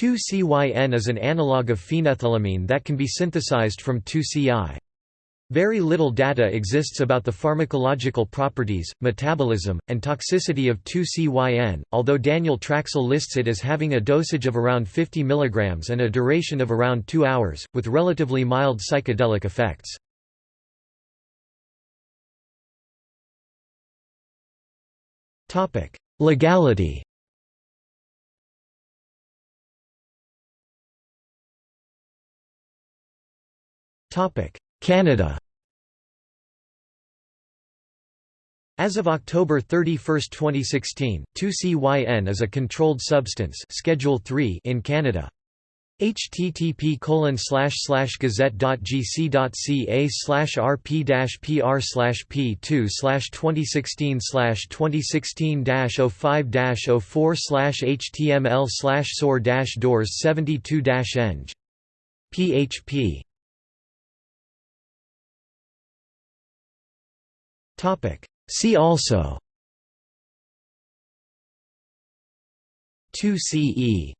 2C-YN is an analog of phenethylamine that can be synthesized from 2C-I. Very little data exists about the pharmacological properties, metabolism, and toxicity of 2C-YN, although Daniel Trachsel lists it as having a dosage of around 50 mg and a duration of around 2 hours, with relatively mild psychedelic effects. Legality Canada. As of October 31, 2016, 2C-YN is a controlled substance Schedule 3 in Canada. http slash slash gazette.gc.ca slash rp dash oh pr oh slash p2 2016 2016 05 04 html soar doors 72 eng php See also. 2C-E